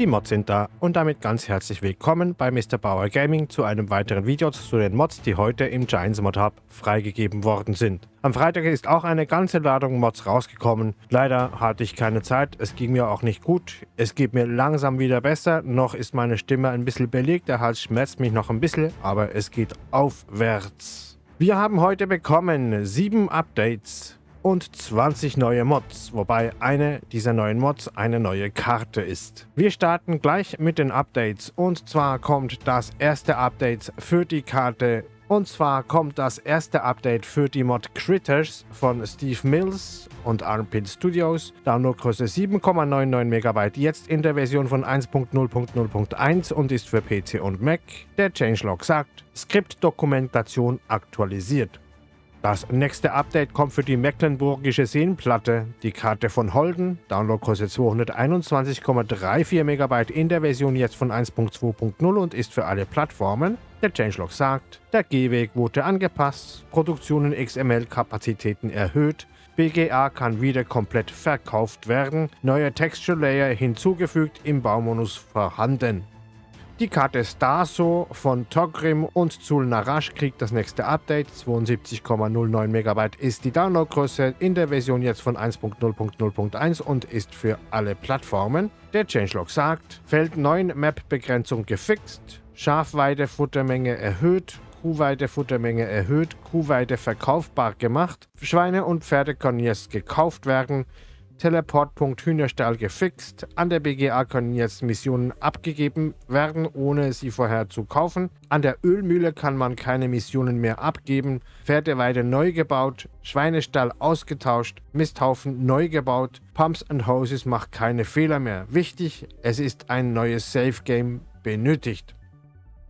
Die Mods sind da und damit ganz herzlich willkommen bei Mr. Bauer Gaming zu einem weiteren Video zu den Mods, die heute im Giants Mod Hub freigegeben worden sind. Am Freitag ist auch eine ganze Ladung Mods rausgekommen. Leider hatte ich keine Zeit, es ging mir auch nicht gut. Es geht mir langsam wieder besser, noch ist meine Stimme ein bisschen belegt, der Hals schmerzt mich noch ein bisschen, aber es geht aufwärts. Wir haben heute bekommen sieben Updates und 20 neue Mods, wobei eine dieser neuen Mods eine neue Karte ist. Wir starten gleich mit den Updates und zwar kommt das erste Update für die Karte und zwar kommt das erste Update für die Mod Critters von Steve Mills und Armpit Studios. Downloadgröße 7,99 MB, jetzt in der Version von 1.0.0.1 und ist für PC und Mac. Der Changelog sagt, Skriptdokumentation aktualisiert. Das nächste Update kommt für die Mecklenburgische Seenplatte. Die Karte von Holden, Downloadgröße 221,34 MB in der Version jetzt von 1.2.0 und ist für alle Plattformen. Der Changelog sagt, der Gehweg wurde angepasst, Produktionen XML-Kapazitäten erhöht, BGA kann wieder komplett verkauft werden, neue Texture Layer hinzugefügt, im Baumodus vorhanden. Die Karte Starso von Togrim und Zul Narash kriegt das nächste Update. 72,09 MB ist die Downloadgröße in der Version jetzt von 1.0.0.1 und ist für alle Plattformen. Der Changelog sagt, Feld 9 Map-Begrenzung gefixt, Schafweide-Futtermenge erhöht, Kuhweide-Futtermenge erhöht, Kuhweide verkaufbar gemacht, Schweine und Pferde können jetzt gekauft werden, Teleportpunkt Hühnerstall gefixt. An der BGA können jetzt Missionen abgegeben werden, ohne sie vorher zu kaufen. An der Ölmühle kann man keine Missionen mehr abgeben. Pferdeweide neu gebaut, Schweinestall ausgetauscht, Misthaufen neu gebaut. Pumps and Hoses macht keine Fehler mehr. Wichtig, es ist ein neues Safe Game benötigt.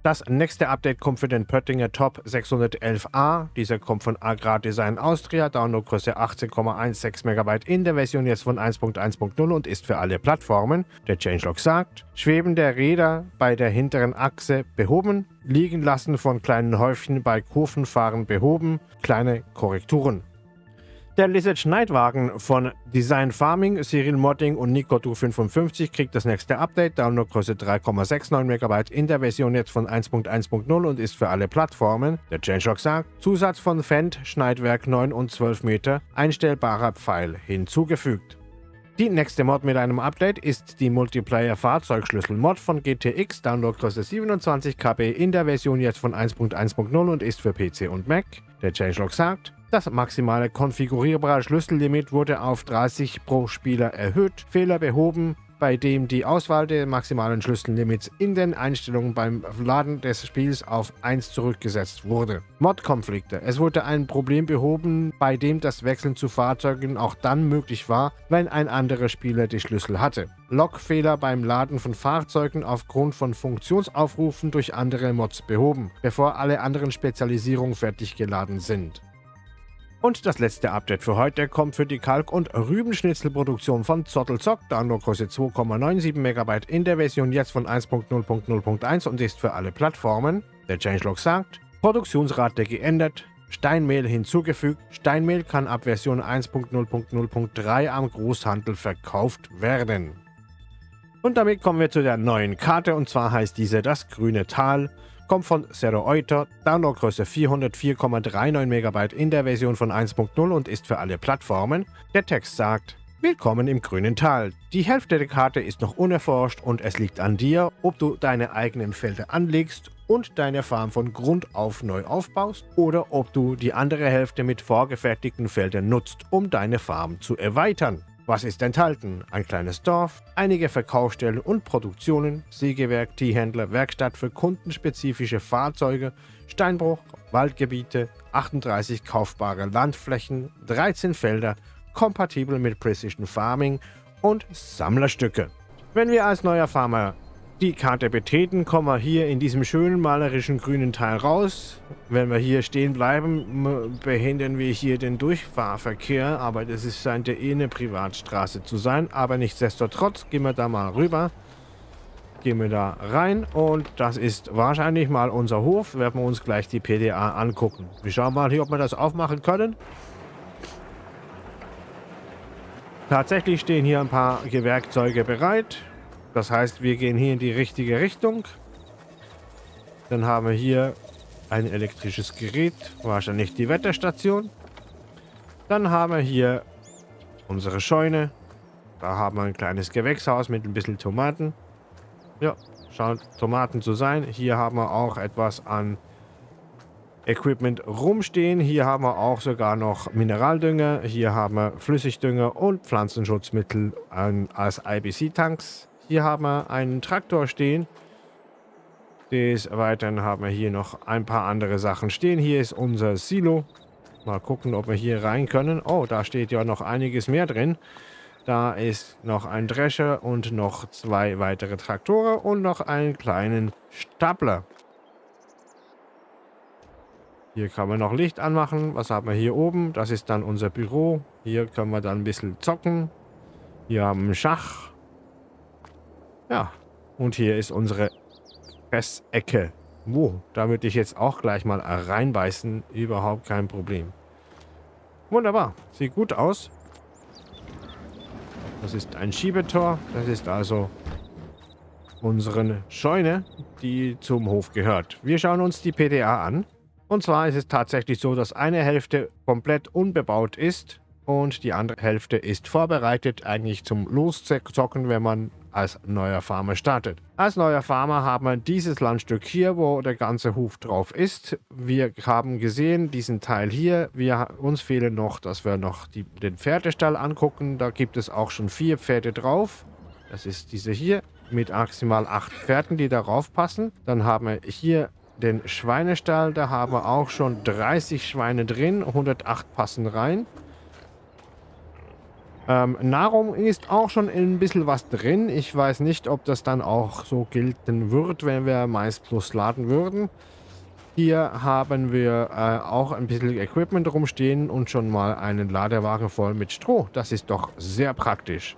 Das nächste Update kommt für den Pöttinger Top 611a. Dieser kommt von Agrar Design Austria, Downloadgröße 18,16 MB in der Version jetzt von 1.1.0 und ist für alle Plattformen. Der Changelog sagt, Schweben der Räder bei der hinteren Achse behoben, Liegen lassen von kleinen Häufchen bei Kurvenfahren behoben, kleine Korrekturen. Der Lizard Schneidwagen von Design Farming, Cyril Modding und Nicodu55 kriegt das nächste Update. Downloadgröße 3,69 MB in der Version jetzt von 1.1.0 und ist für alle Plattformen. Der Changelog sagt, Zusatz von Fendt, Schneidwerk 9 und 12 Meter, einstellbarer Pfeil hinzugefügt. Die nächste Mod mit einem Update ist die Multiplayer Fahrzeugschlüssel Mod von GTX, Downloadgröße 27 KB in der Version jetzt von 1.1.0 und ist für PC und Mac. Der Changelog sagt, das maximale konfigurierbare Schlüssellimit wurde auf 30 pro Spieler erhöht, Fehler behoben, bei dem die Auswahl der maximalen Schlüssellimits in den Einstellungen beim Laden des Spiels auf 1 zurückgesetzt wurde. Mod-Konflikte. Es wurde ein Problem behoben, bei dem das Wechseln zu Fahrzeugen auch dann möglich war, wenn ein anderer Spieler die Schlüssel hatte. Logfehler beim Laden von Fahrzeugen aufgrund von Funktionsaufrufen durch andere Mods behoben, bevor alle anderen Spezialisierungen fertig geladen sind. Und das letzte Update für heute kommt für die Kalk- und Rübenschnitzelproduktion von Zottelzock, Downloadgröße 2,97 MB in der Version jetzt von 1.0.0.1 und ist für alle Plattformen. Der Changelog sagt, Produktionsrate geändert, Steinmehl hinzugefügt. Steinmehl kann ab Version 1.0.0.3 am Großhandel verkauft werden. Und damit kommen wir zu der neuen Karte und zwar heißt diese das Grüne Tal kommt von Zero Euter, Downloadgröße 404,39 MB in der Version von 1.0 und ist für alle Plattformen. Der Text sagt, Willkommen im grünen Tal. Die Hälfte der Karte ist noch unerforscht und es liegt an dir, ob du deine eigenen Felder anlegst und deine Farm von Grund auf neu aufbaust oder ob du die andere Hälfte mit vorgefertigten Feldern nutzt, um deine Farm zu erweitern. Was ist enthalten? Ein kleines Dorf, einige Verkaufsstellen und Produktionen, Sägewerk, Teehändler, Werkstatt für kundenspezifische Fahrzeuge, Steinbruch, Waldgebiete, 38 kaufbare Landflächen, 13 Felder, kompatibel mit Precision Farming und Sammlerstücke. Wenn wir als neuer Farmer die Karte betreten, kommen wir hier in diesem schönen malerischen grünen Teil raus. Wenn wir hier stehen bleiben, behindern wir hier den Durchfahrverkehr, aber das ist, scheint ja eh eine Privatstraße zu sein. Aber nichtsdestotrotz gehen wir da mal rüber. Gehen wir da rein und das ist wahrscheinlich mal unser Hof. Werden wir uns gleich die PDA angucken. Wir schauen mal hier, ob wir das aufmachen können. Tatsächlich stehen hier ein paar Gewerkzeuge bereit. Das heißt, wir gehen hier in die richtige Richtung. Dann haben wir hier ein elektrisches Gerät, wahrscheinlich die Wetterstation. Dann haben wir hier unsere Scheune. Da haben wir ein kleines Gewächshaus mit ein bisschen Tomaten. Ja, scheint Tomaten zu sein. Hier haben wir auch etwas an Equipment rumstehen. Hier haben wir auch sogar noch Mineraldünger. Hier haben wir Flüssigdünger und Pflanzenschutzmittel als IBC-Tanks. Hier haben wir einen Traktor stehen. Des Weiteren haben wir hier noch ein paar andere Sachen stehen. Hier ist unser Silo. Mal gucken, ob wir hier rein können. Oh, da steht ja noch einiges mehr drin. Da ist noch ein Drescher und noch zwei weitere Traktoren und noch einen kleinen Stapler. Hier kann man noch Licht anmachen. Was haben wir hier oben? Das ist dann unser Büro. Hier können wir dann ein bisschen zocken. Hier haben wir Schach. Ja, und hier ist unsere Fressecke. Wo? Da würde ich jetzt auch gleich mal reinbeißen. Überhaupt kein Problem. Wunderbar. Sieht gut aus. Das ist ein Schiebetor. Das ist also unsere Scheune, die zum Hof gehört. Wir schauen uns die PDA an. Und zwar ist es tatsächlich so, dass eine Hälfte komplett unbebaut ist und die andere Hälfte ist vorbereitet eigentlich zum Loszocken, wenn man als neuer Farmer startet. Als neuer Farmer haben wir dieses Landstück hier, wo der ganze Hof drauf ist. Wir haben gesehen, diesen Teil hier. Wir, uns fehlen noch, dass wir noch die, den Pferdestall angucken. Da gibt es auch schon vier Pferde drauf. Das ist diese hier mit maximal acht Pferden, die darauf passen. Dann haben wir hier den Schweinestall, da haben wir auch schon 30 Schweine drin, 108 passen rein. Ähm, Nahrung ist auch schon ein bisschen was drin. Ich weiß nicht, ob das dann auch so gelten wird, wenn wir Mais Plus laden würden. Hier haben wir äh, auch ein bisschen Equipment rumstehen und schon mal einen Ladewagen voll mit Stroh. Das ist doch sehr praktisch.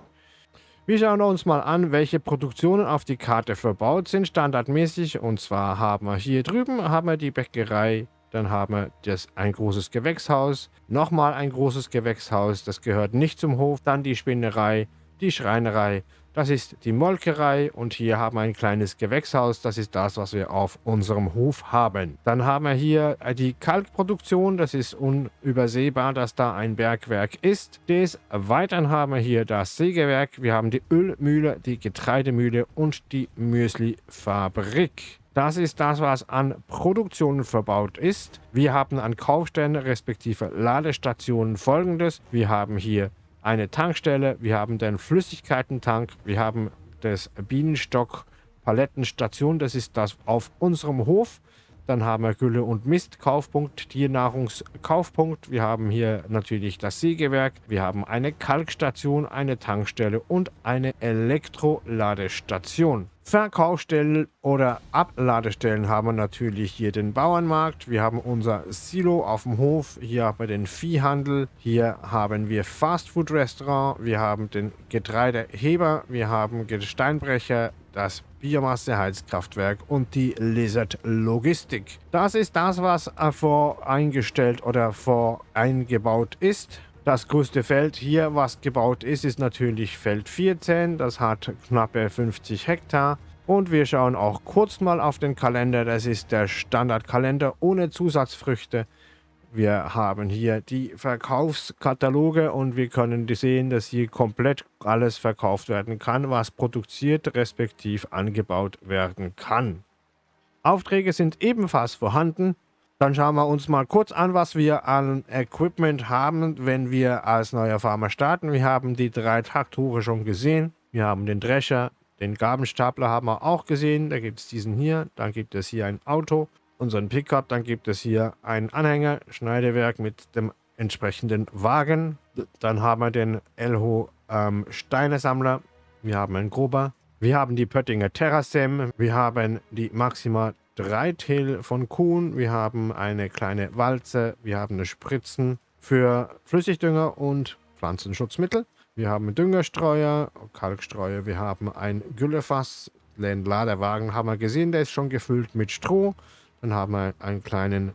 Wir schauen uns mal an, welche Produktionen auf die Karte verbaut sind, standardmäßig. Und zwar haben wir hier drüben haben wir die Bäckerei, dann haben wir das, ein großes Gewächshaus, nochmal ein großes Gewächshaus, das gehört nicht zum Hof, dann die Spinnerei, die Schreinerei das ist die Molkerei und hier haben wir ein kleines Gewächshaus. Das ist das, was wir auf unserem Hof haben. Dann haben wir hier die Kalkproduktion. Das ist unübersehbar, dass da ein Bergwerk ist. Des Weiteren haben wir hier das Sägewerk. Wir haben die Ölmühle, die Getreidemühle und die Müsli-Fabrik. Das ist das, was an Produktionen verbaut ist. Wir haben an Kaufstellen respektive Ladestationen folgendes. Wir haben hier eine Tankstelle, wir haben den Flüssigkeitentank, wir haben das Bienenstock Palettenstation, das ist das auf unserem Hof. Dann haben wir Gülle- und Mistkaufpunkt, Tiernahrungskaufpunkt. Wir haben hier natürlich das Sägewerk. Wir haben eine Kalkstation, eine Tankstelle und eine Elektroladestation. Verkaufsstellen oder Abladestellen haben wir natürlich hier den Bauernmarkt. Wir haben unser Silo auf dem Hof. Hier haben wir den Viehhandel. Hier haben wir Fastfood-Restaurant. Wir haben den Getreideheber. Wir haben Steinbrecher, das Biomasse-Heizkraftwerk und die Lizard Logistik. Das ist das, was voreingestellt oder voreingebaut ist. Das größte Feld hier, was gebaut ist, ist natürlich Feld 14. Das hat knappe 50 Hektar. Und wir schauen auch kurz mal auf den Kalender. Das ist der Standardkalender ohne Zusatzfrüchte. Wir haben hier die Verkaufskataloge und wir können sehen, dass hier komplett alles verkauft werden kann, was produziert respektiv angebaut werden kann. Aufträge sind ebenfalls vorhanden. Dann schauen wir uns mal kurz an, was wir an Equipment haben, wenn wir als neuer Farmer starten. Wir haben die drei Traktoren schon gesehen. Wir haben den Drescher, den Gabelstapler haben wir auch gesehen. Da gibt es diesen hier. Dann gibt es hier ein Auto, unseren Pickup. Dann gibt es hier einen Anhänger, Schneidewerk mit dem entsprechenden Wagen. Dann haben wir den Elho ähm, Steinesammler. Wir haben einen Grober. Wir haben die Pöttinger Terrasem. Wir haben die Maxima Dreitail von Kuhn, wir haben eine kleine Walze, wir haben eine Spritzen für Flüssigdünger und Pflanzenschutzmittel. Wir haben Düngerstreuer, Kalkstreuer, wir haben ein Güllefass, den Ladewagen haben wir gesehen, der ist schon gefüllt mit Stroh. Dann haben wir einen kleinen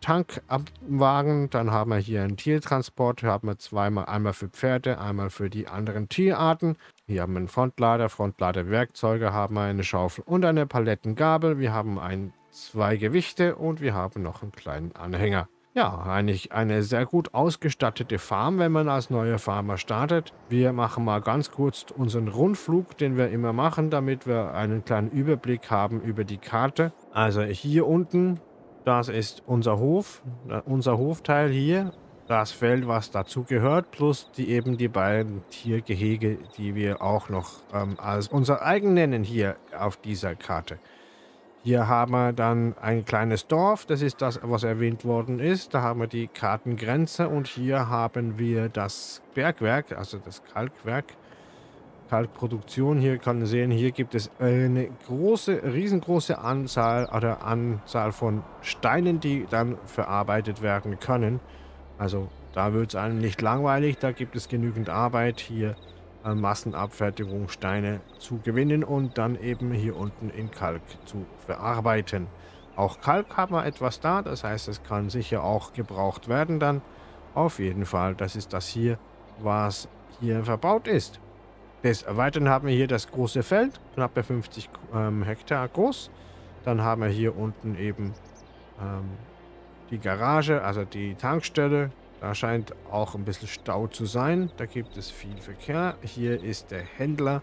Tankwagen. Dann haben wir hier einen Tiertransport. Hier haben wir zweimal, einmal für Pferde, einmal für die anderen Tierarten. Hier haben wir einen Frontlader, Frontladerwerkzeuge, haben wir eine Schaufel und eine Palettengabel. Wir haben ein, zwei Gewichte und wir haben noch einen kleinen Anhänger. Ja, eigentlich eine sehr gut ausgestattete Farm, wenn man als neuer Farmer startet. Wir machen mal ganz kurz unseren Rundflug, den wir immer machen, damit wir einen kleinen Überblick haben über die Karte. Also hier unten, das ist unser Hof, unser Hofteil hier. Das Feld, was dazu gehört, plus die eben die beiden Tiergehege, die wir auch noch ähm, als unser eigen nennen hier auf dieser Karte. Hier haben wir dann ein kleines Dorf, das ist das, was erwähnt worden ist. Da haben wir die Kartengrenze und hier haben wir das Bergwerk, also das Kalkwerk, Kalkproduktion. Hier kann man sehen, hier gibt es eine große, riesengroße Anzahl oder Anzahl von Steinen, die dann verarbeitet werden können. Also da wird es einem nicht langweilig, da gibt es genügend Arbeit hier Massenabfertigung Steine zu gewinnen und dann eben hier unten in Kalk zu verarbeiten. Auch Kalk haben wir etwas da, das heißt, es kann sicher auch gebraucht werden dann. Auf jeden Fall, das ist das hier, was hier verbaut ist. Des Weiteren haben wir hier das große Feld, knapp 50 ähm, Hektar groß. Dann haben wir hier unten eben ähm, die Garage, also die Tankstelle, da scheint auch ein bisschen Stau zu sein. Da gibt es viel Verkehr. Hier ist der Händler.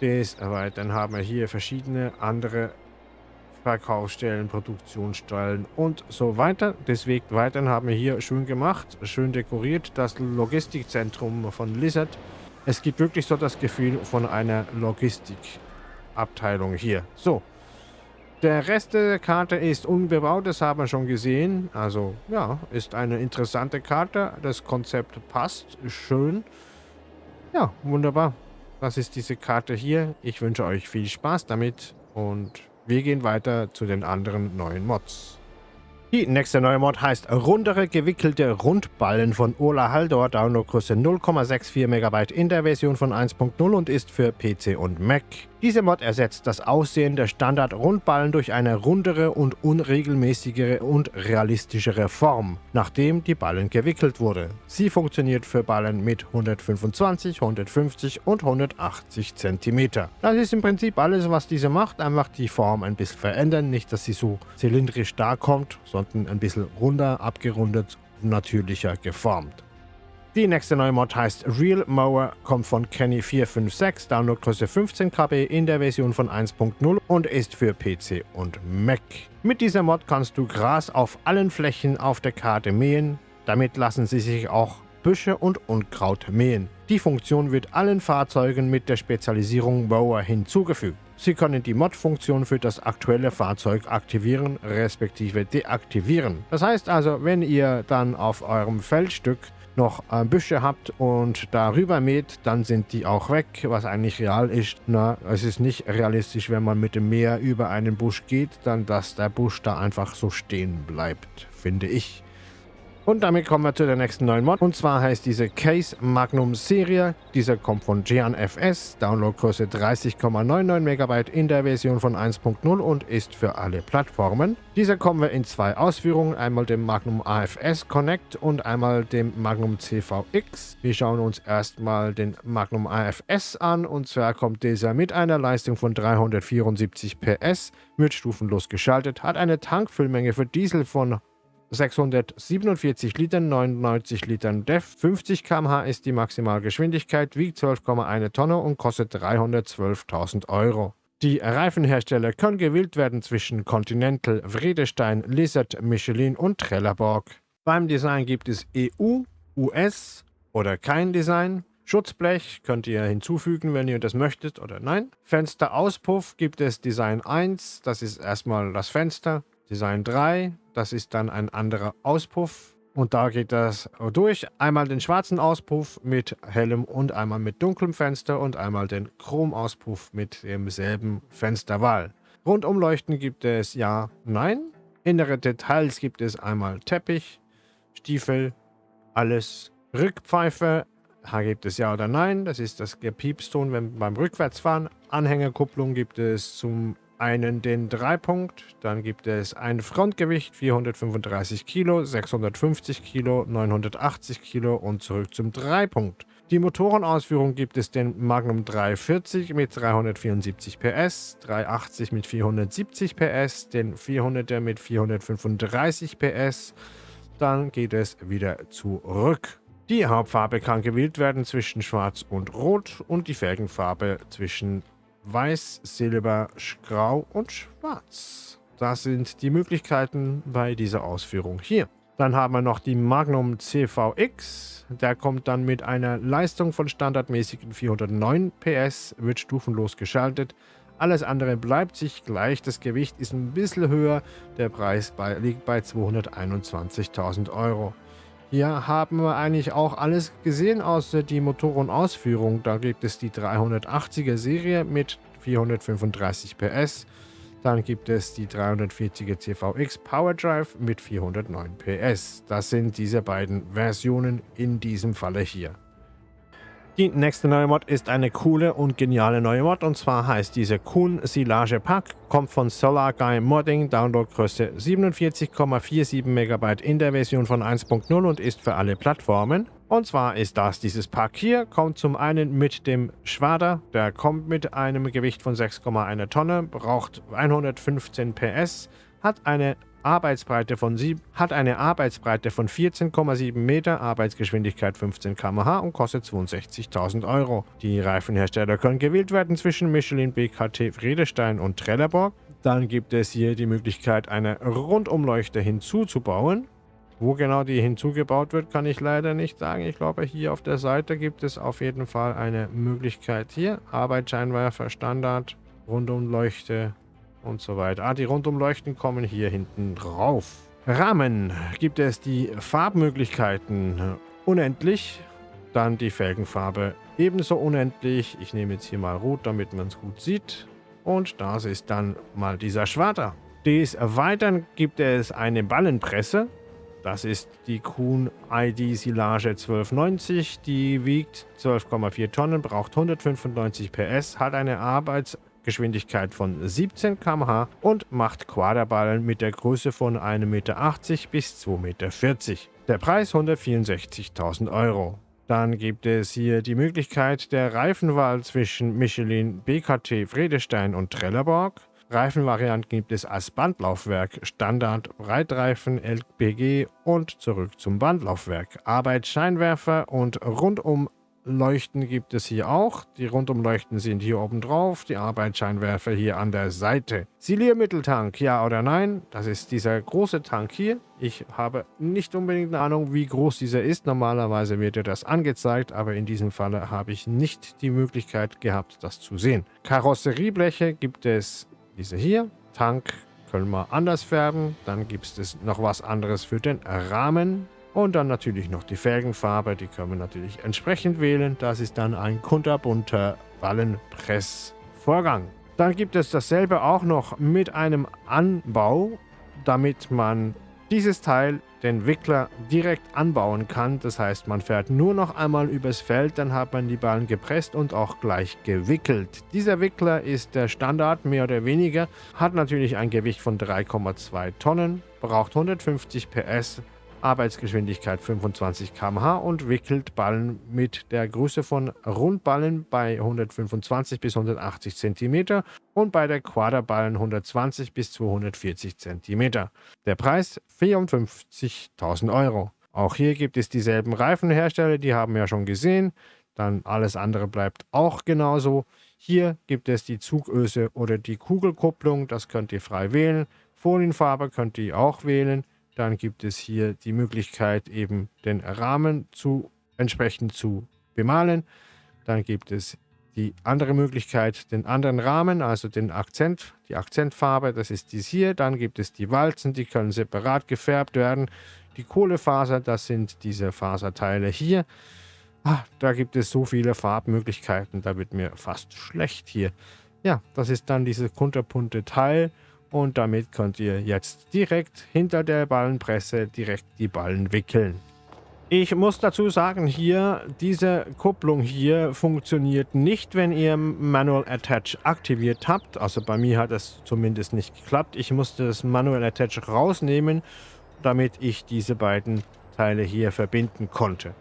Des, aber dann haben wir hier verschiedene andere Verkaufsstellen, Produktionsstellen und so weiter. Deswegen weiter haben wir hier schön gemacht, schön dekoriert, das Logistikzentrum von Lizard. Es gibt wirklich so das Gefühl von einer Logistikabteilung hier. So, der Rest der Karte ist unbebaut, das haben wir schon gesehen. Also, ja, ist eine interessante Karte. Das Konzept passt, ist schön. Ja, wunderbar. Das ist diese Karte hier. Ich wünsche euch viel Spaß damit und wir gehen weiter zu den anderen neuen Mods. Die nächste neue Mod heißt Rundere gewickelte Rundballen von Ola Haldor, Downloadgröße 0,64 MB in der Version von 1.0 und ist für PC und Mac. Diese Mod ersetzt das Aussehen der Standard-Rundballen durch eine rundere und unregelmäßigere und realistischere Form, nachdem die Ballen gewickelt wurde. Sie funktioniert für Ballen mit 125, 150 und 180 cm. Das ist im Prinzip alles, was diese macht, einfach die Form ein bisschen verändern, nicht dass sie so zylindrisch dakommt, sondern ein bisschen runder, abgerundet, natürlicher geformt. Die nächste neue Mod heißt Real Mower, kommt von Kenny456, Downloadgröße 15 KB in der Version von 1.0 und ist für PC und Mac. Mit dieser Mod kannst du Gras auf allen Flächen auf der Karte mähen. Damit lassen sie sich auch Büsche und Unkraut mähen. Die Funktion wird allen Fahrzeugen mit der Spezialisierung Mower hinzugefügt. Sie können die Mod-Funktion für das aktuelle Fahrzeug aktivieren respektive deaktivieren. Das heißt also, wenn ihr dann auf eurem Feldstück noch äh, Büsche habt und darüber mäht, dann sind die auch weg, was eigentlich real ist. Na, es ist nicht realistisch, wenn man mit dem Meer über einen Busch geht, dann dass der Busch da einfach so stehen bleibt, finde ich. Und damit kommen wir zu der nächsten neuen Mod. Und zwar heißt diese Case Magnum Serie. Dieser kommt von Gian FS, Downloadgröße 30,99 MB in der Version von 1.0 und ist für alle Plattformen. Dieser kommen wir in zwei Ausführungen, einmal dem Magnum AFS Connect und einmal dem Magnum CVX. Wir schauen uns erstmal den Magnum AFS an und zwar kommt dieser mit einer Leistung von 374 PS, wird stufenlos geschaltet, hat eine Tankfüllmenge für Diesel von 647 Litern, 99 Litern DEF, 50 km/h ist die Maximalgeschwindigkeit, wiegt 12,1 Tonne und kostet 312.000 Euro. Die Reifenhersteller können gewählt werden zwischen Continental, Vredestein, Lizard, Michelin und Trelleborg. Beim Design gibt es EU, US oder kein Design. Schutzblech könnt ihr hinzufügen, wenn ihr das möchtet oder nein. Fensterauspuff gibt es Design 1, das ist erstmal das Fenster. Design 3, das ist dann ein anderer Auspuff. Und da geht das durch. Einmal den schwarzen Auspuff mit hellem und einmal mit dunklem Fenster und einmal den Chromauspuff mit demselben Fensterwahl. Rundumleuchten gibt es ja, nein. Innere Details gibt es einmal Teppich, Stiefel, alles. Rückpfeife, da gibt es ja oder nein. Das ist das Gepiepston beim Rückwärtsfahren. Anhängerkupplung gibt es zum einen den Dreipunkt, dann gibt es ein Frontgewicht 435 Kilo, 650 Kilo, 980 Kilo und zurück zum Dreipunkt. Die Motorenausführung gibt es den Magnum 340 mit 374 PS, 380 mit 470 PS, den 400er mit 435 PS. Dann geht es wieder zurück. Die Hauptfarbe kann gewählt werden zwischen Schwarz und Rot und die Felgenfarbe zwischen Weiß, Silber, Grau und Schwarz. Das sind die Möglichkeiten bei dieser Ausführung hier. Dann haben wir noch die Magnum CVX. Der kommt dann mit einer Leistung von standardmäßigen 409 PS, wird stufenlos geschaltet. Alles andere bleibt sich gleich. Das Gewicht ist ein bisschen höher. Der Preis bei, liegt bei 221.000 Euro. Hier haben wir eigentlich auch alles gesehen außer die Motorenausführung. Da gibt es die 380er Serie mit 435 PS. Dann gibt es die 340er CVX PowerDrive mit 409 PS. Das sind diese beiden Versionen in diesem Falle hier. Die nächste neue Mod ist eine coole und geniale neue Mod. Und zwar heißt diese Kuhn Silage Pack, kommt von Solar Guy Modding, Downloadgröße 47,47 MB in der Version von 1.0 und ist für alle Plattformen. Und zwar ist das dieses Pack hier, kommt zum einen mit dem Schwader, der kommt mit einem Gewicht von 6,1 Tonne, braucht 115 PS, hat eine Arbeitsbreite von 7, hat eine Arbeitsbreite von 14,7 Meter, Arbeitsgeschwindigkeit 15 km/h und kostet 62.000 Euro. Die Reifenhersteller können gewählt werden zwischen Michelin, BKT, Friedestein und Trelleborg. Dann gibt es hier die Möglichkeit, eine Rundumleuchte hinzuzubauen. Wo genau die hinzugebaut wird, kann ich leider nicht sagen. Ich glaube, hier auf der Seite gibt es auf jeden Fall eine Möglichkeit hier. Arbeitsscheinwerfer, Standard, Rundumleuchte, und so weiter. Ah, die Rundumleuchten kommen hier hinten drauf. Rahmen gibt es die Farbmöglichkeiten unendlich. Dann die Felgenfarbe ebenso unendlich. Ich nehme jetzt hier mal rot, damit man es gut sieht. Und das ist dann mal dieser Schwader. Des Weiteren gibt es eine Ballenpresse. Das ist die Kuhn ID Silage 1290. Die wiegt 12,4 Tonnen, braucht 195 PS, hat eine Arbeits- Geschwindigkeit von 17 km/h und macht Quaderballen mit der Größe von 1,80 Meter bis 2,40 Meter. Der Preis 164.000 Euro. Dann gibt es hier die Möglichkeit der Reifenwahl zwischen Michelin, BKT, Friedestein und Trelleborg. Reifenvarianten gibt es als Bandlaufwerk, Standard, Breitreifen, LPG und zurück zum Bandlaufwerk. Arbeitsscheinwerfer und rundum Leuchten gibt es hier auch. Die Rundumleuchten sind hier oben drauf, die Arbeitsscheinwerfer hier an der Seite. Siliermitteltank, ja oder nein? Das ist dieser große Tank hier. Ich habe nicht unbedingt eine Ahnung, wie groß dieser ist. Normalerweise wird er das angezeigt, aber in diesem Falle habe ich nicht die Möglichkeit gehabt, das zu sehen. Karosseriebleche gibt es diese hier. Tank können wir anders färben. Dann gibt es noch was anderes für den Rahmen. Und dann natürlich noch die Felgenfarbe, die können wir natürlich entsprechend wählen. Das ist dann ein kunterbunter Ballenpressvorgang. Dann gibt es dasselbe auch noch mit einem Anbau, damit man dieses Teil, den Wickler, direkt anbauen kann. Das heißt, man fährt nur noch einmal übers Feld, dann hat man die Ballen gepresst und auch gleich gewickelt. Dieser Wickler ist der Standard, mehr oder weniger, hat natürlich ein Gewicht von 3,2 Tonnen, braucht 150 PS, Arbeitsgeschwindigkeit 25 km/h und wickelt Ballen mit der Größe von Rundballen bei 125 bis 180 cm und bei der Quaderballen 120 bis 240 cm. Der Preis 54.000 Euro. Auch hier gibt es dieselben Reifenhersteller, die haben wir ja schon gesehen. Dann alles andere bleibt auch genauso. Hier gibt es die Zugöse oder die Kugelkupplung, das könnt ihr frei wählen. Folienfarbe könnt ihr auch wählen. Dann gibt es hier die Möglichkeit, eben den Rahmen zu entsprechend zu bemalen. Dann gibt es die andere Möglichkeit, den anderen Rahmen, also den Akzent, die Akzentfarbe, das ist dies hier. Dann gibt es die Walzen, die können separat gefärbt werden. Die Kohlefaser, das sind diese Faserteile hier. Ah, da gibt es so viele Farbmöglichkeiten, da wird mir fast schlecht hier. Ja, das ist dann dieses kunterpunte Teil. Und damit könnt ihr jetzt direkt hinter der Ballenpresse direkt die Ballen wickeln. Ich muss dazu sagen, hier, diese Kupplung hier funktioniert nicht, wenn ihr Manual Attach aktiviert habt. Also bei mir hat es zumindest nicht geklappt. Ich musste das Manual Attach rausnehmen, damit ich diese beiden Teile hier verbinden konnte.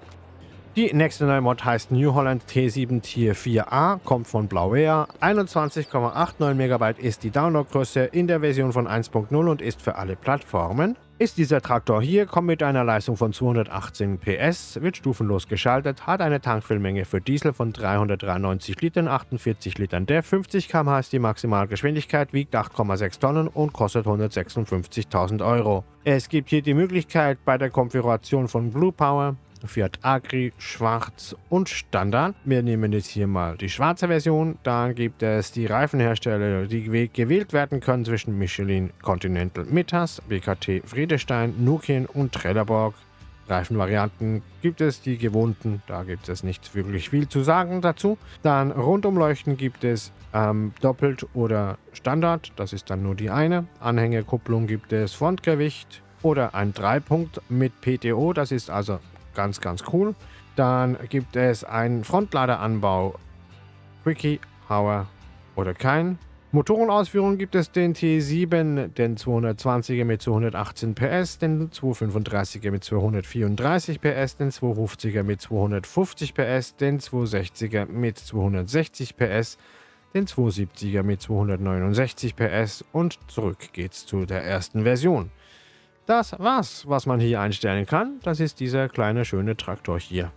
Die nächste neue Mod heißt New Holland T7 Tier 4a, kommt von Blauair. 21,89 MB ist die Downloadgröße in der Version von 1.0 und ist für alle Plattformen. Ist dieser Traktor hier, kommt mit einer Leistung von 218 PS, wird stufenlos geschaltet, hat eine Tankfüllmenge für Diesel von 393 Litern, 48 Litern der 50 km/h ist die Maximalgeschwindigkeit, wiegt 8,6 Tonnen und kostet 156.000 Euro. Es gibt hier die Möglichkeit bei der Konfiguration von Blue Power Fiat Agri, Schwarz und Standard. Wir nehmen jetzt hier mal die schwarze Version. Dann gibt es die Reifenhersteller, die gewählt werden können zwischen Michelin Continental Mittas, BKT Friedestein, Nukin und Trelleborg. Reifenvarianten gibt es die gewohnten, da gibt es nicht wirklich viel zu sagen dazu. Dann Rundumleuchten gibt es ähm, doppelt oder Standard, das ist dann nur die eine. Anhängerkupplung gibt es Frontgewicht oder ein Dreipunkt mit PTO, das ist also Ganz, ganz cool. Dann gibt es einen Frontladeranbau. Quickie, Hauer oder kein. Motorenausführung gibt es den T7, den 220er mit 218 PS, den 235er mit 234 PS, den 250er mit 250 PS, den 260er mit 260 PS, den 270er mit 269 PS und zurück geht's zu der ersten Version. Das war's, was man hier einstellen kann. Das ist dieser kleine schöne Traktor hier.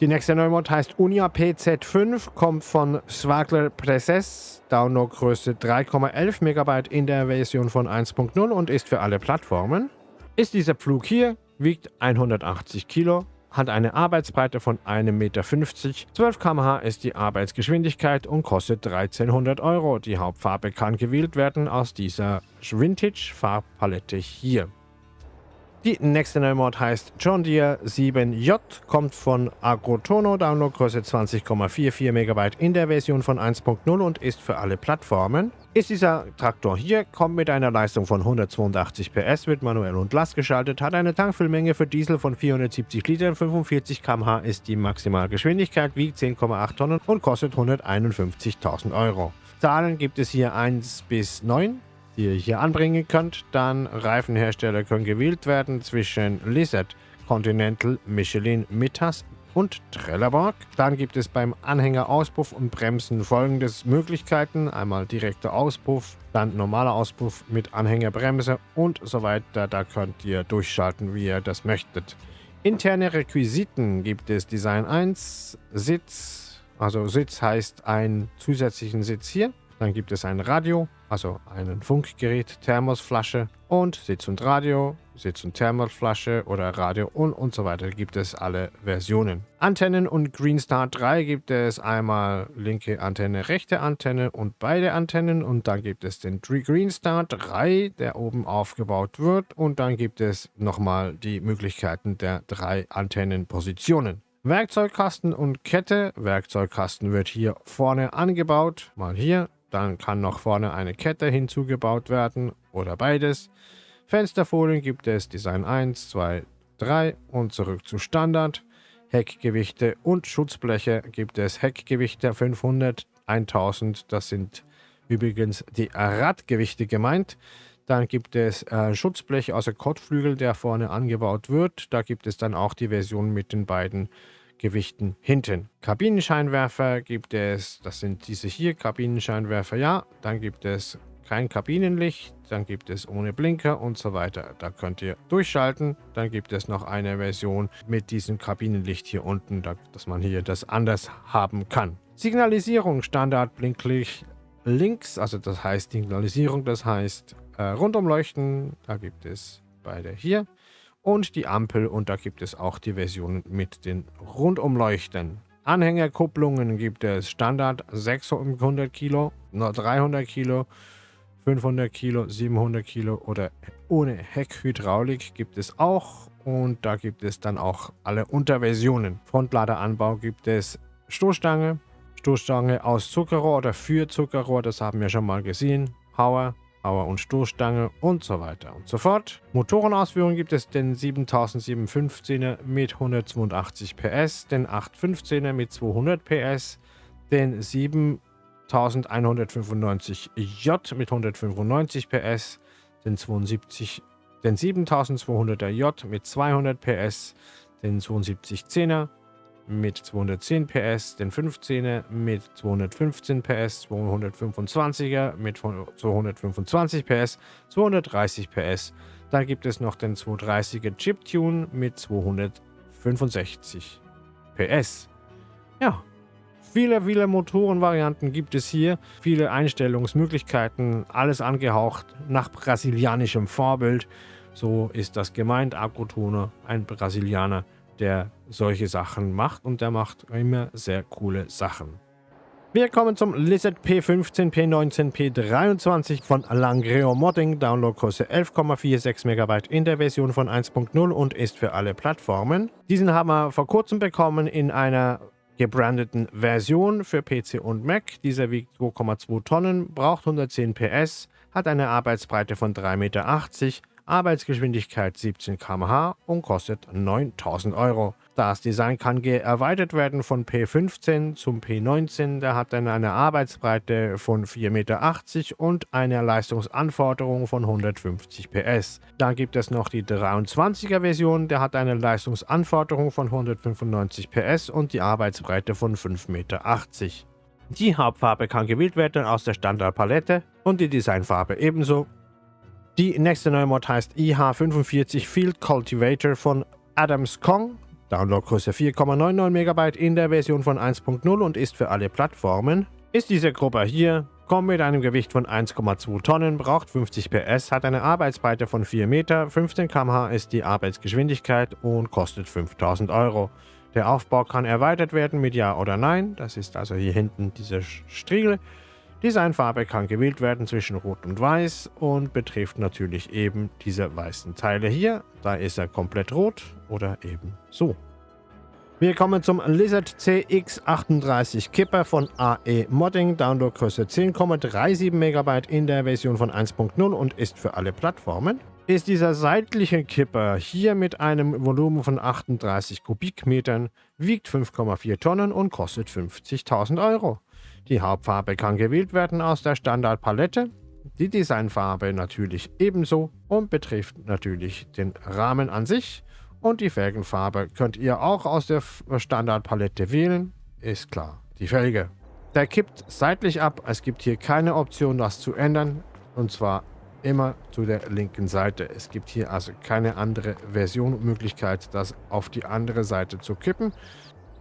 Die nächste Neumod heißt Unia PZ5, kommt von Swagler Presses, Downloadgröße 3,11 MB in der Version von 1.0 und ist für alle Plattformen. Ist dieser Pflug hier, wiegt 180 Kilo, hat eine Arbeitsbreite von 1,50 Meter, 12 km/h ist die Arbeitsgeschwindigkeit und kostet 1300 Euro. Die Hauptfarbe kann gewählt werden aus dieser Vintage-Farbpalette hier. Die nächste neue Mod heißt John Deere 7J, kommt von Agrotono, Downloadgröße 20,44 MB in der Version von 1.0 und ist für alle Plattformen. Ist dieser Traktor hier, kommt mit einer Leistung von 182 PS, wird manuell und Last geschaltet, hat eine Tankfüllmenge für Diesel von 470 Litern, 45 km/h ist die Maximalgeschwindigkeit, wiegt 10,8 Tonnen und kostet 151.000 Euro. Zahlen gibt es hier 1 bis 9 die ihr hier anbringen könnt. Dann Reifenhersteller können gewählt werden zwischen Lizard, Continental, Michelin, Mittas und Trelleborg. Dann gibt es beim Anhängerauspuff und Bremsen folgendes Möglichkeiten. Einmal direkter Auspuff, dann normaler Auspuff mit Anhängerbremse und so weiter. Da könnt ihr durchschalten, wie ihr das möchtet. Interne Requisiten gibt es Design 1, Sitz, also Sitz heißt einen zusätzlichen Sitz hier. Dann gibt es ein Radio, also ein Funkgerät, Thermosflasche und Sitz und Radio, Sitz und Thermosflasche oder Radio und, und so weiter gibt es alle Versionen. Antennen und Greenstar 3 gibt es einmal linke Antenne, rechte Antenne und beide Antennen und dann gibt es den Greenstar 3, der oben aufgebaut wird und dann gibt es nochmal die Möglichkeiten der drei Antennenpositionen. Werkzeugkasten und Kette. Werkzeugkasten wird hier vorne angebaut, mal hier dann kann noch vorne eine Kette hinzugebaut werden oder beides. Fensterfolien gibt es Design 1, 2, 3 und zurück zu Standard. Heckgewichte und Schutzbleche gibt es Heckgewichte 500, 1000. Das sind übrigens die Radgewichte gemeint. Dann gibt es äh, Schutzblech, also Kotflügel, der vorne angebaut wird. Da gibt es dann auch die Version mit den beiden Gewichten hinten. Kabinenscheinwerfer gibt es, das sind diese hier, Kabinenscheinwerfer, ja. Dann gibt es kein Kabinenlicht, dann gibt es ohne Blinker und so weiter. Da könnt ihr durchschalten. Dann gibt es noch eine Version mit diesem Kabinenlicht hier unten, dass man hier das anders haben kann. Signalisierung, Standard Blinklicht links, also das heißt Signalisierung, das heißt äh, Rundumleuchten, da gibt es beide hier und die Ampel und da gibt es auch die Version mit den Rundumleuchten. Anhängerkupplungen gibt es Standard 600 Kilo, 300 Kilo, 500 Kilo, 700 Kilo oder ohne Heckhydraulik gibt es auch und da gibt es dann auch alle Unterversionen. Frontladeranbau gibt es Stoßstange, Stoßstange aus Zuckerrohr oder für Zuckerrohr, das haben wir schon mal gesehen. Power, Power- und Stoßstange und so weiter und so fort. Motorenausführung gibt es den 7715er mit 182 PS, den 815er mit 200 PS, den 7195J mit 195 PS, den 72 den 7200er J mit 200 PS, den 7210er mit 210 PS, den 15er mit 215 PS, 225er mit 225 PS, 230 PS. Dann gibt es noch den 230er Chiptune mit 265 PS. Ja, viele, viele Motorenvarianten gibt es hier, viele Einstellungsmöglichkeiten, alles angehaucht nach brasilianischem Vorbild. So ist das gemeint. Agrotoner, ein Brasilianer, der solche Sachen macht und der macht immer sehr coole Sachen. Wir kommen zum Lizard P15, P19, P23 von Langreo Modding. Downloadgröße 11,46 MB in der Version von 1.0 und ist für alle Plattformen. Diesen haben wir vor kurzem bekommen in einer gebrandeten Version für PC und Mac. Dieser wiegt 2,2 Tonnen, braucht 110 PS, hat eine Arbeitsbreite von 3,80 Meter Arbeitsgeschwindigkeit 17 km/h und kostet 9000 Euro. Das Design kann erweitert werden von P15 zum P19. Der hat dann eine Arbeitsbreite von 4,80 Meter und eine Leistungsanforderung von 150 PS. Dann gibt es noch die 23er Version. Der hat eine Leistungsanforderung von 195 PS und die Arbeitsbreite von 5,80 Meter. Die Hauptfarbe kann gewählt werden aus der Standardpalette und die Designfarbe ebenso. Die nächste neue Mod heißt IH45 Field Cultivator von Adams Kong. Downloadgröße 4,99 MB in der Version von 1.0 und ist für alle Plattformen. Ist diese Gruppe hier, kommt mit einem Gewicht von 1,2 Tonnen, braucht 50 PS, hat eine Arbeitsbreite von 4 Meter, 15 km/h ist die Arbeitsgeschwindigkeit und kostet 5000 Euro. Der Aufbau kann erweitert werden mit Ja oder Nein, das ist also hier hinten dieser Striegel. Designfarbe kann gewählt werden zwischen Rot und Weiß und betrifft natürlich eben diese weißen Teile hier. Da ist er komplett rot oder eben so. Wir kommen zum Lizard CX38 Kipper von AE Modding, Downloadgröße 10,37 MB in der Version von 1.0 und ist für alle Plattformen. Ist dieser seitliche Kipper hier mit einem Volumen von 38 Kubikmetern, wiegt 5,4 Tonnen und kostet 50.000 Euro. Die Hauptfarbe kann gewählt werden aus der Standardpalette, die Designfarbe natürlich ebenso und betrifft natürlich den Rahmen an sich. Und die Felgenfarbe könnt ihr auch aus der Standardpalette wählen, ist klar, die Felge. Der kippt seitlich ab, es gibt hier keine Option das zu ändern und zwar immer zu der linken Seite. Es gibt hier also keine andere Version Möglichkeit, das auf die andere Seite zu kippen.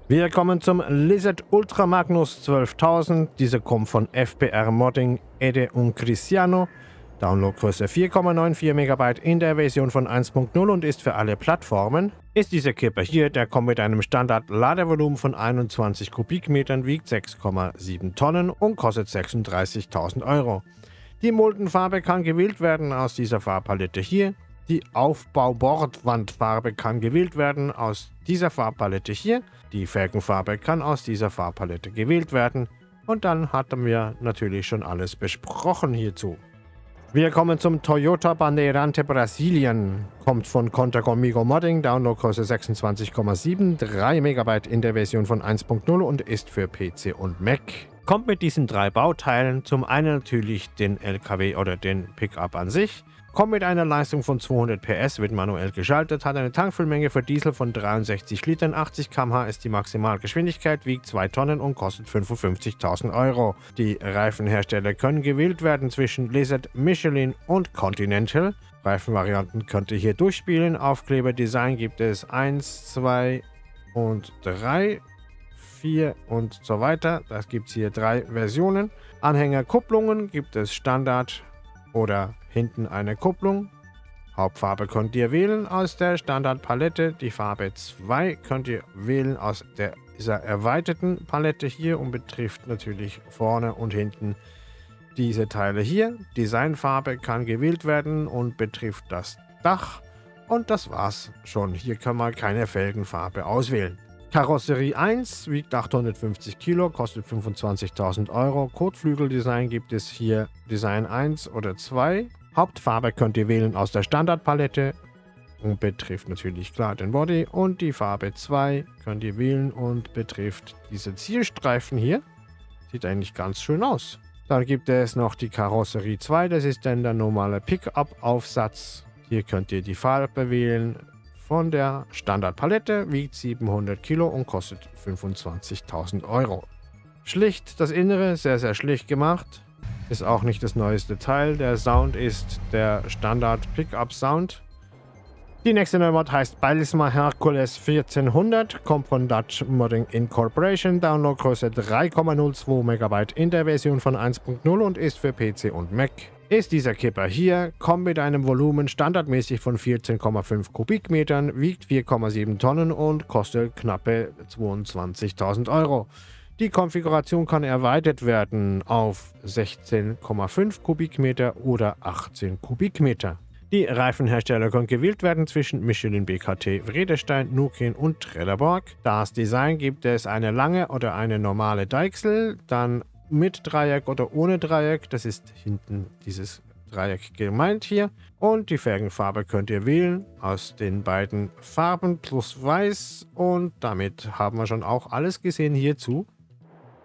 Wir kommen zum Lizard Ultra Magnus 12000. Diese kommt von FPR Modding Ede und Cristiano. Downloadgröße 4,94 MB in der Version von 1.0 und ist für alle Plattformen. Ist dieser Kipper hier, der kommt mit einem Standard-Ladevolumen von 21 Kubikmetern, wiegt 6,7 Tonnen und kostet 36.000 Euro. Die Muldenfarbe kann gewählt werden aus dieser Farbpalette hier. Die Aufbaubordwandfarbe kann gewählt werden aus dieser Farbpalette hier. Die Felgenfarbe kann aus dieser Farbpalette gewählt werden. Und dann hatten wir natürlich schon alles besprochen hierzu. Wir kommen zum Toyota Bandeirante Brasilien. Kommt von Conta Comigo Modding, Downloadgröße 26,73 MB in der Version von 1.0 und ist für PC und Mac. Kommt mit diesen drei Bauteilen zum einen natürlich den LKW oder den Pickup an sich, Kommt mit einer Leistung von 200 PS, wird manuell geschaltet, hat eine Tankfüllmenge für Diesel von 63 Litern, 80 km/h ist die Maximalgeschwindigkeit, wiegt 2 Tonnen und kostet 55.000 Euro. Die Reifenhersteller können gewählt werden zwischen Lizard, Michelin und Continental. Reifenvarianten könnt ihr hier durchspielen. Aufkleberdesign gibt es 1, 2 und 3. 4 und so weiter. Das gibt es hier drei Versionen. Anhängerkupplungen gibt es Standard oder Hinten eine Kupplung. Hauptfarbe könnt ihr wählen aus der Standardpalette. Die Farbe 2 könnt ihr wählen aus der, dieser erweiterten Palette hier und betrifft natürlich vorne und hinten diese Teile hier. Designfarbe kann gewählt werden und betrifft das Dach. Und das war's schon. Hier kann man keine Felgenfarbe auswählen. Karosserie 1 wiegt 850 Kilo, kostet 25.000 Euro. Kotflügeldesign gibt es hier Design 1 oder 2. Hauptfarbe könnt ihr wählen aus der Standardpalette und betrifft natürlich klar den Body. Und die Farbe 2 könnt ihr wählen und betrifft diese Zielstreifen hier. Sieht eigentlich ganz schön aus. Dann gibt es noch die Karosserie 2, das ist dann der normale Pickup-Aufsatz. Hier könnt ihr die Farbe wählen, von der Standardpalette, wiegt 700 Kilo und kostet 25.000 Euro. Schlicht das Innere, sehr sehr schlicht gemacht. Ist auch nicht das neueste Teil. Der Sound ist der Standard Pickup Sound. Die nächste neue Mod heißt Balisma Hercules 1400, kommt von Dutch Modding Incorporation, Downloadgröße 3,02 MB in der Version von 1.0 und ist für PC und Mac ist dieser Kipper hier, kommt mit einem Volumen standardmäßig von 14,5 Kubikmetern, wiegt 4,7 Tonnen und kostet knappe 22.000 Euro. Die Konfiguration kann erweitert werden auf 16,5 Kubikmeter oder 18 Kubikmeter. Die Reifenhersteller können gewählt werden zwischen Michelin, BKT, Vredestein, Nukin und Trelleborg. Das Design gibt es eine lange oder eine normale Deichsel, dann mit Dreieck oder ohne Dreieck. Das ist hinten dieses Dreieck gemeint hier. Und die Felgenfarbe könnt ihr wählen aus den beiden Farben plus Weiß. Und damit haben wir schon auch alles gesehen hierzu.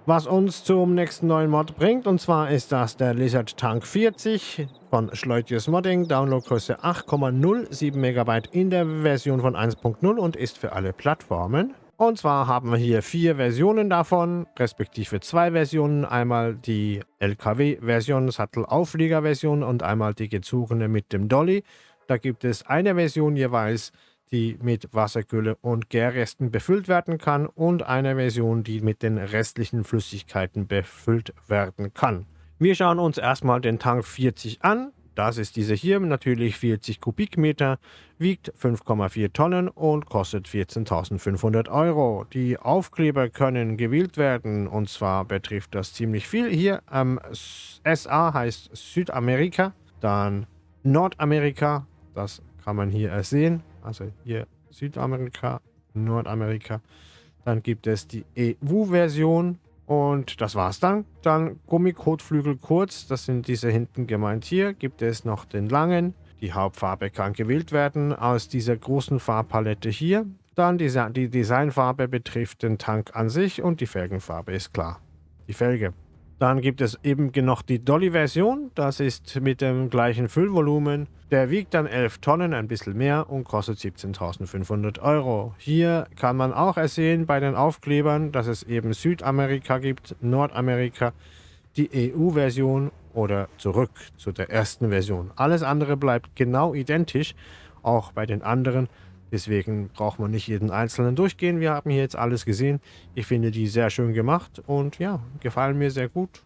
Was uns zum nächsten neuen Mod bringt. Und zwar ist das der Lizard Tank 40 von Schleutius Modding. Downloadgröße 8,07 MB in der Version von 1.0 und ist für alle Plattformen. Und zwar haben wir hier vier Versionen davon, respektive zwei Versionen. Einmal die LKW-Version, Sattelauflieger-Version und einmal die gezogene mit dem Dolly. Da gibt es eine Version jeweils, die mit Wasserkühle und Gärresten befüllt werden kann und eine Version, die mit den restlichen Flüssigkeiten befüllt werden kann. Wir schauen uns erstmal den Tank 40 an. Das ist diese hier, natürlich 40 Kubikmeter, wiegt 5,4 Tonnen und kostet 14.500 Euro. Die Aufkleber können gewählt werden und zwar betrifft das ziemlich viel. Hier ähm, SA heißt Südamerika, dann Nordamerika, das kann man hier sehen. Also hier Südamerika, Nordamerika. Dann gibt es die EU-Version und das war's dann. Dann Gummikotflügel kurz, das sind diese hinten gemeint hier. Gibt es noch den langen. Die Hauptfarbe kann gewählt werden aus dieser großen Farbpalette hier. Dann die, Designfarbe betrifft den Tank an sich und die Felgenfarbe ist klar. Die Felge. Dann gibt es eben noch die Dolly-Version. Das ist mit dem gleichen Füllvolumen. Der wiegt dann 11 Tonnen, ein bisschen mehr und kostet 17.500 Euro. Hier kann man auch ersehen bei den Aufklebern, dass es eben Südamerika gibt, Nordamerika, die EU-Version oder zurück zu der ersten Version. Alles andere bleibt genau identisch, auch bei den anderen. Deswegen braucht man nicht jeden einzelnen durchgehen. Wir haben hier jetzt alles gesehen. Ich finde die sehr schön gemacht und ja, gefallen mir sehr gut.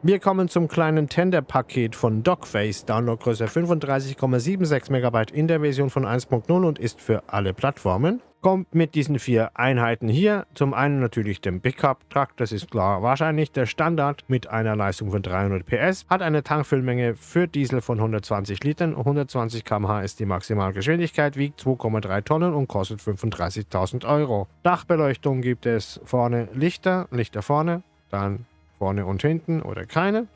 Wir kommen zum kleinen Tender-Paket von Dogface, Downloadgröße 35,76 MB in der Version von 1.0 und ist für alle Plattformen. Kommt mit diesen vier Einheiten hier. Zum einen natürlich dem Pickup-Truck, das ist klar wahrscheinlich der Standard mit einer Leistung von 300 PS, hat eine Tankfüllmenge für Diesel von 120 Litern, 120 km/h ist die Maximalgeschwindigkeit, wiegt 2,3 Tonnen und kostet 35.000 Euro. Dachbeleuchtung gibt es vorne Lichter, Lichter vorne, dann vorne und hinten oder keine.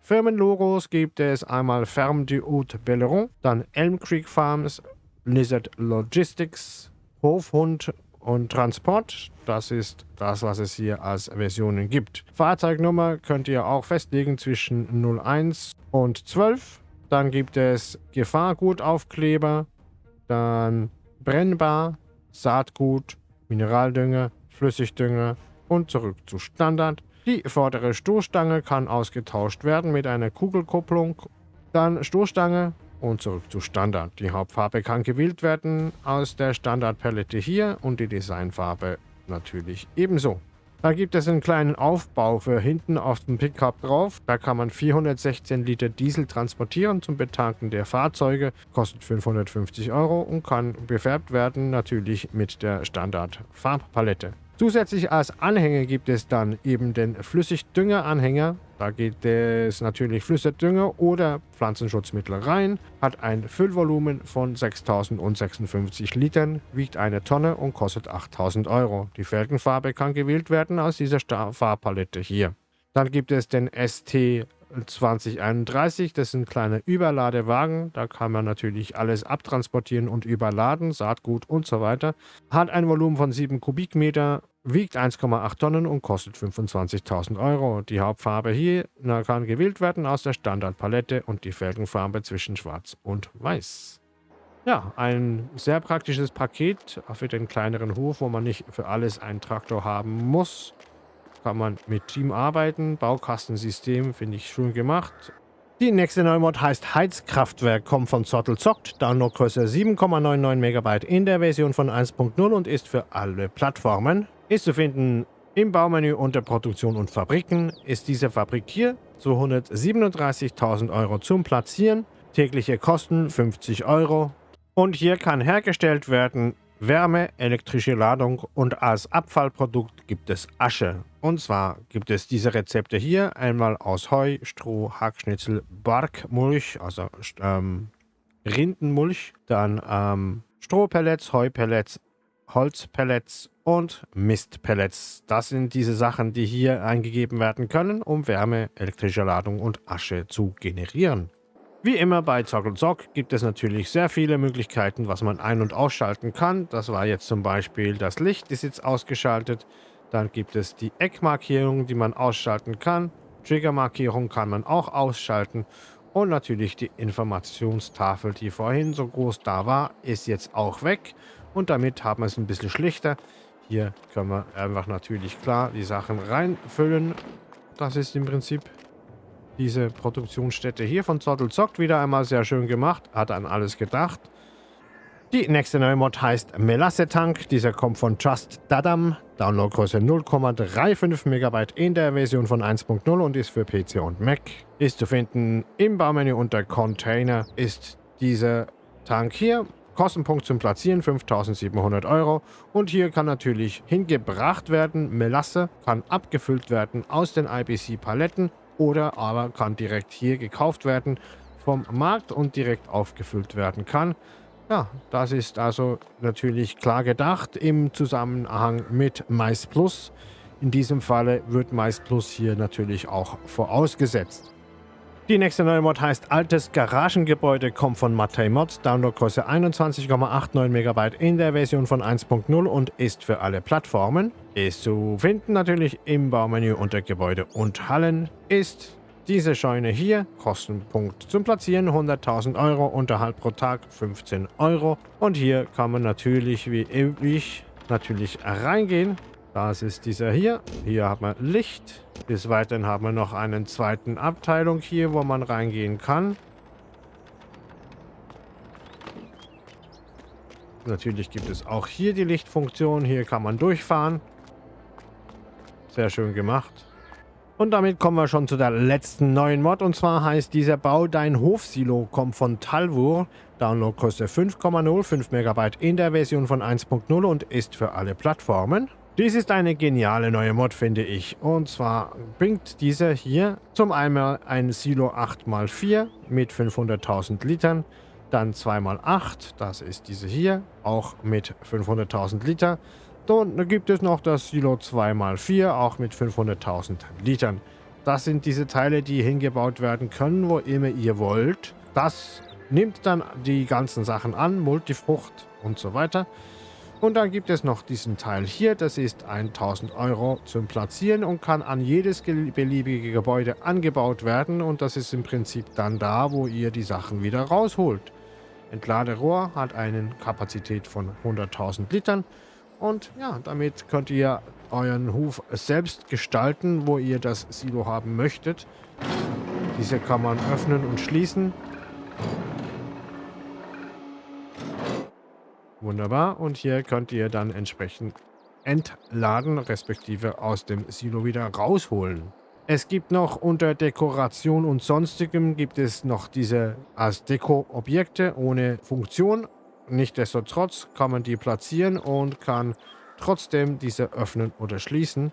Firmenlogos gibt es einmal Ferme du Haut Belleron, dann Elm Creek Farms, Lizard Logistics, Hofhund und Transport. Das ist das, was es hier als Versionen gibt. Fahrzeugnummer könnt ihr auch festlegen zwischen 01 und 12. Dann gibt es Gefahrgutaufkleber, dann brennbar, Saatgut, Mineraldünger, Flüssigdünger und zurück zu Standard. Die vordere Stoßstange kann ausgetauscht werden mit einer Kugelkupplung. Dann Stoßstange, und zurück zu Standard. Die Hauptfarbe kann gewählt werden aus der Standardpalette hier und die Designfarbe natürlich ebenso. Da gibt es einen kleinen Aufbau für hinten auf dem Pickup drauf. Da kann man 416 Liter Diesel transportieren zum Betanken der Fahrzeuge. Kostet 550 Euro und kann befärbt werden natürlich mit der Standard Farbpalette. Zusätzlich als Anhänger gibt es dann eben den Flüssigdüngeranhänger. Da geht es natürlich Flüssigdünger oder Pflanzenschutzmittel rein, hat ein Füllvolumen von 6056 Litern, wiegt eine Tonne und kostet 8000 Euro. Die Felgenfarbe kann gewählt werden aus dieser Farbpalette hier. Dann gibt es den ST 2031, das sind kleine Überladewagen, da kann man natürlich alles abtransportieren und überladen, Saatgut und so weiter. Hat ein Volumen von 7 Kubikmeter, wiegt 1,8 Tonnen und kostet 25.000 Euro. Die Hauptfarbe hier na, kann gewählt werden aus der Standardpalette und die Felgenfarbe zwischen schwarz und weiß. Ja, ein sehr praktisches Paket für den kleineren Hof, wo man nicht für alles einen Traktor haben muss kann man mit Team arbeiten. Baukastensystem finde ich schön gemacht. Die nächste neue Mod heißt Heizkraftwerk, kommt von Zottel Zockt, Downloadgröße 7,99 MB in der Version von 1.0 und ist für alle Plattformen. Ist zu finden im Baumenü unter Produktion und Fabriken. Ist diese Fabrik hier zu 137.000 Euro zum Platzieren. Tägliche Kosten 50 Euro. Und hier kann hergestellt werden Wärme, elektrische Ladung und als Abfallprodukt gibt es Asche. Und zwar gibt es diese Rezepte hier einmal aus Heu, Stroh, Hackschnitzel, Barkmulch, also ähm, Rindenmulch, dann ähm, Strohpellets, Heupellets, Holzpellets und Mistpellets. Das sind diese Sachen, die hier eingegeben werden können, um Wärme, elektrische Ladung und Asche zu generieren. Wie immer bei Zockel Zock gibt es natürlich sehr viele Möglichkeiten, was man ein- und ausschalten kann. Das war jetzt zum Beispiel das Licht ist jetzt ausgeschaltet. Dann gibt es die Eckmarkierung, die man ausschalten kann. Triggermarkierung kann man auch ausschalten. Und natürlich die Informationstafel, die vorhin so groß da war, ist jetzt auch weg. Und damit haben wir es ein bisschen schlichter. Hier können wir einfach natürlich klar die Sachen reinfüllen. Das ist im Prinzip diese Produktionsstätte hier von Zottel zockt wieder einmal sehr schön gemacht. Hat an alles gedacht. Die nächste neue Mod heißt Melasse Tank. Dieser kommt von Just Dadam. Downloadgröße 0,35 MB in der Version von 1.0 und ist für PC und Mac. Ist zu finden im Baumenü unter Container. Ist dieser Tank hier. Kostenpunkt zum Platzieren 5700 Euro. Und hier kann natürlich hingebracht werden. Melasse kann abgefüllt werden aus den IBC-Paletten oder aber kann direkt hier gekauft werden vom Markt und direkt aufgefüllt werden kann. Ja, das ist also natürlich klar gedacht im Zusammenhang mit Mais Plus. In diesem Falle wird Mais Plus hier natürlich auch vorausgesetzt. Die nächste neue Mod heißt Altes Garagengebäude, kommt von Matei Mods, Downloadgröße 21,89 MB in der Version von 1.0 und ist für alle Plattformen. Ist zu finden natürlich im Baumenü unter Gebäude und Hallen. Ist diese Scheune hier, Kostenpunkt zum Platzieren 100.000 Euro, Unterhalt pro Tag 15 Euro. Und hier kann man natürlich wie üblich natürlich reingehen das ist dieser hier. Hier hat man Licht. Des Weiteren haben wir noch einen zweiten Abteilung hier, wo man reingehen kann. Natürlich gibt es auch hier die Lichtfunktion. Hier kann man durchfahren. Sehr schön gemacht. Und damit kommen wir schon zu der letzten neuen Mod. Und zwar heißt dieser Bau Dein Hofsilo, kommt von Talvur. Downloadgröße 5,05 MB in der Version von 1.0 und ist für alle Plattformen. Dies ist eine geniale neue Mod, finde ich. Und zwar bringt dieser hier zum einmal ein Silo 8x4 mit 500.000 Litern, dann 2x8, das ist diese hier, auch mit 500.000 Liter. Dann gibt es noch das Silo 2x4, auch mit 500.000 Litern. Das sind diese Teile, die hingebaut werden können, wo immer ihr wollt. Das nimmt dann die ganzen Sachen an, Multifrucht und so weiter. Und dann gibt es noch diesen Teil hier, das ist 1000 Euro zum Platzieren und kann an jedes beliebige Gebäude angebaut werden und das ist im Prinzip dann da, wo ihr die Sachen wieder rausholt. Entladerohr hat eine Kapazität von 100.000 Litern und ja, damit könnt ihr euren Hof selbst gestalten, wo ihr das Silo haben möchtet. Diese kann man öffnen und schließen Wunderbar. Und hier könnt ihr dann entsprechend entladen, respektive aus dem Silo wieder rausholen. Es gibt noch unter Dekoration und sonstigem gibt es noch diese als Deko-Objekte ohne Funktion. Nichtsdestotrotz kann man die platzieren und kann trotzdem diese öffnen oder schließen.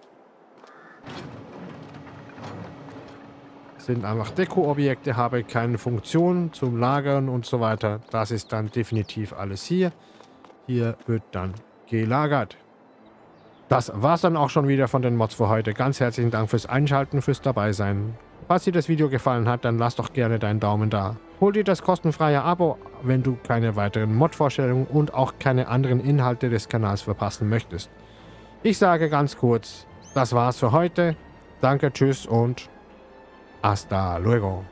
Sind einfach Deko-Objekte, habe keine Funktion zum Lagern und so weiter. Das ist dann definitiv alles hier. Hier wird dann gelagert. Das war's dann auch schon wieder von den Mods für heute. Ganz herzlichen Dank fürs Einschalten, fürs Dabeisein. Falls dir das Video gefallen hat, dann lass doch gerne deinen Daumen da. Hol dir das kostenfreie Abo, wenn du keine weiteren Mod-Vorstellungen und auch keine anderen Inhalte des Kanals verpassen möchtest. Ich sage ganz kurz, das war's für heute. Danke, tschüss und hasta luego.